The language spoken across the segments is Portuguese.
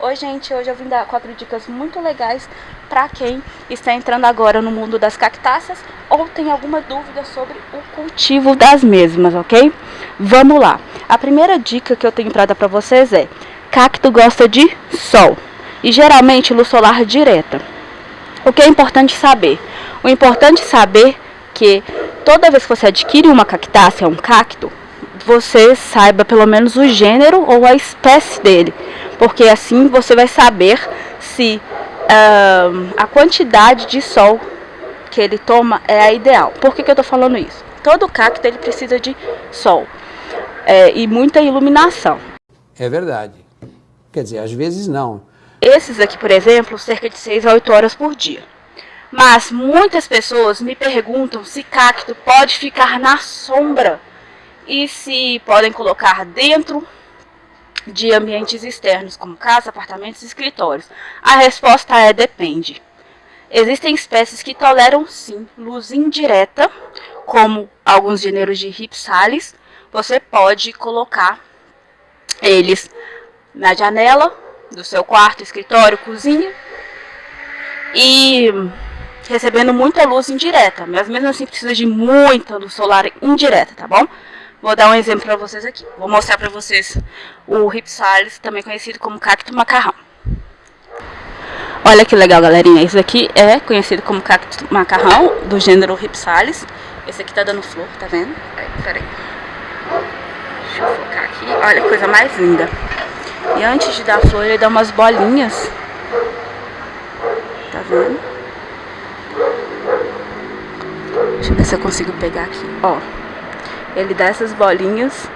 Oi gente, hoje eu vim dar quatro dicas muito legais para quem está entrando agora no mundo das cactáceas ou tem alguma dúvida sobre o cultivo das mesmas, ok? Vamos lá. A primeira dica que eu tenho para dar para vocês é: cacto gosta de sol e geralmente luz solar direta. O que é importante saber? O importante saber que toda vez que você adquire uma cactácea, um cacto, você saiba pelo menos o gênero ou a espécie dele porque assim você vai saber se uh, a quantidade de sol que ele toma é a ideal. Por que, que eu estou falando isso? Todo cacto ele precisa de sol é, e muita iluminação. É verdade. Quer dizer, às vezes não. Esses aqui, por exemplo, cerca de 6 a 8 horas por dia. Mas muitas pessoas me perguntam se cacto pode ficar na sombra e se podem colocar dentro de ambientes externos, como casa, apartamentos e escritórios? A resposta é depende. Existem espécies que toleram sim luz indireta, como alguns gêneros de ripsalis. Você pode colocar eles na janela do seu quarto, escritório, cozinha e recebendo muita luz indireta, mas mesmo assim precisa de muita luz solar indireta, tá bom? Vou dar um exemplo para vocês aqui. Vou mostrar para vocês o Ripsalis, também conhecido como cacto macarrão. Olha que legal, galerinha. Esse aqui é conhecido como cacto macarrão, do gênero Ripsalis. Esse aqui tá dando flor, tá vendo? Peraí, Deixa eu focar aqui. Olha que coisa mais linda. E antes de dar flor, ele dá umas bolinhas. Tá vendo? Deixa eu ver se eu consigo pegar aqui. Ó ele dá essas bolinhas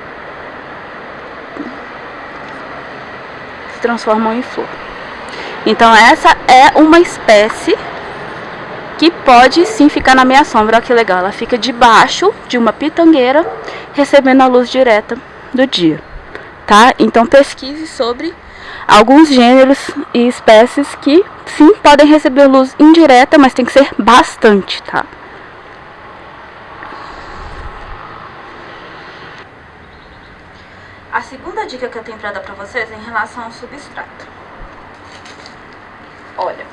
se transformam em flor. Então essa é uma espécie que pode sim ficar na minha sombra, olha que legal, ela fica debaixo de uma pitangueira recebendo a luz direta do dia, tá? Então pesquise sobre alguns gêneros e espécies que sim podem receber luz indireta, mas tem que ser bastante, tá? A segunda dica que eu tenho para dar para vocês é em relação ao substrato. Olha,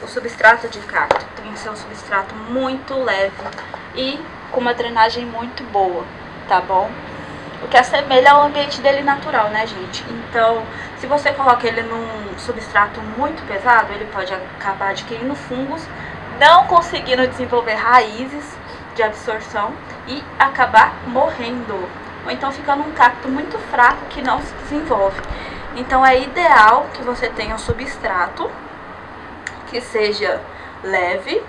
o substrato de cacto tem que ser um substrato muito leve e com uma drenagem muito boa, tá bom? O que assemelha ao ambiente dele natural, né, gente? Então, se você coloca ele num substrato muito pesado, ele pode acabar adquirindo fungos, não conseguindo desenvolver raízes de absorção e acabar morrendo ou então fica num cacto muito fraco que não se desenvolve. Então é ideal que você tenha um substrato que seja leve,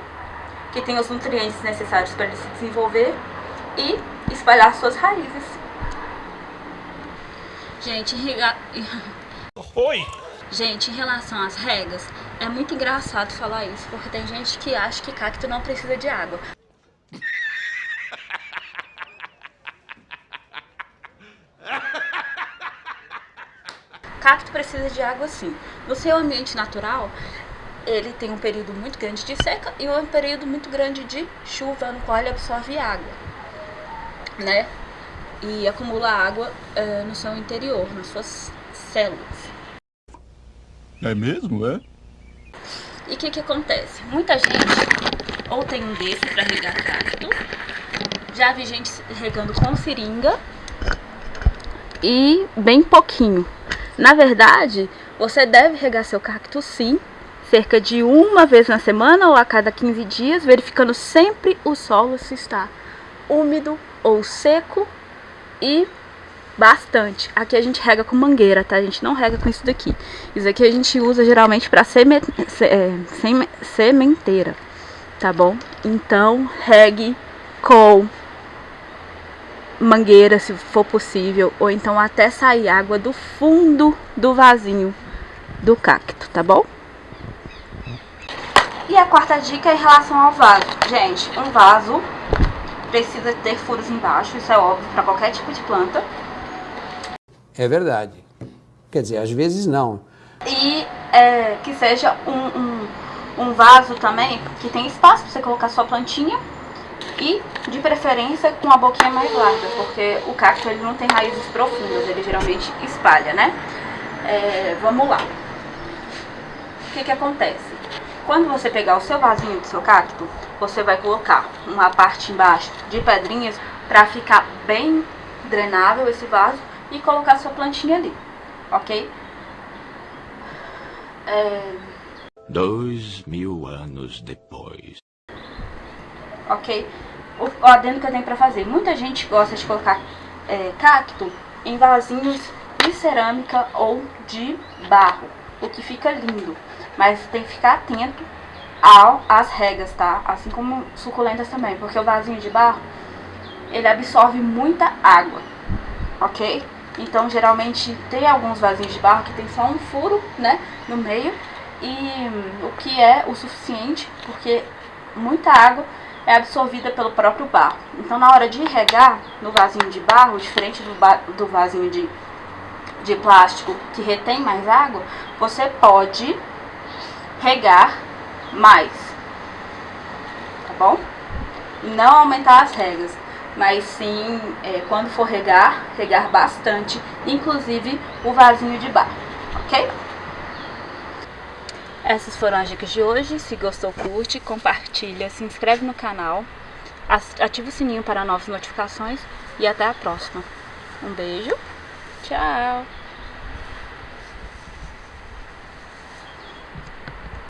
que tenha os nutrientes necessários para ele se desenvolver e espalhar suas raízes. Gente, rega... Oi! Gente, em relação às regas, é muito engraçado falar isso, porque tem gente que acha que cacto não precisa de água. Cacto precisa de água sim. No seu ambiente natural, ele tem um período muito grande de seca e um período muito grande de chuva, no qual ele absorve água, né? E acumula água uh, no seu interior, nas suas células. É mesmo, é? E o que que acontece? Muita gente ou tem um desse para regar cacto, já vi gente regando com seringa e bem pouquinho. Na verdade, você deve regar seu cacto sim, cerca de uma vez na semana ou a cada 15 dias, verificando sempre o solo se está úmido ou seco e bastante. Aqui a gente rega com mangueira, tá? A gente não rega com isso daqui. Isso aqui a gente usa geralmente para é, sementeira, tá bom? Então, regue com mangueira, se for possível, ou então até sair água do fundo do vasinho do cacto, tá bom? E a quarta dica é em relação ao vaso. Gente, um vaso precisa ter furos embaixo, isso é óbvio para qualquer tipo de planta. É verdade. Quer dizer, às vezes não. E é, que seja um, um, um vaso também que tem espaço para você colocar sua plantinha e de preferência com a boquinha mais larga, porque o cacto ele não tem raízes profundas, ele geralmente espalha, né? É, vamos lá. o que que acontece? Quando você pegar o seu vasinho do seu cacto, você vai colocar uma parte embaixo de pedrinhas para ficar bem drenável esse vaso e colocar sua plantinha ali, ok? É... Dois mil anos depois. Ok? O, o adendo que eu tenho pra fazer. Muita gente gosta de colocar é, cacto em vasinhos de cerâmica ou de barro, o que fica lindo. Mas tem que ficar atento ao, às regras, tá? Assim como suculentas também, porque o vasinho de barro, ele absorve muita água, ok? Então, geralmente, tem alguns vasinhos de barro que tem só um furo, né, no meio, e hum, o que é o suficiente, porque muita água é absorvida pelo próprio barro. Então, na hora de regar no vasinho de barro, diferente do, do vasinho de, de plástico que retém mais água, você pode regar mais, tá bom? Não aumentar as regras, mas sim, é, quando for regar, regar bastante, inclusive o vasinho de barro, ok? Essas foram as dicas de hoje. Se gostou, curte, compartilha, se inscreve no canal, ativa o sininho para novas notificações e até a próxima. Um beijo, tchau!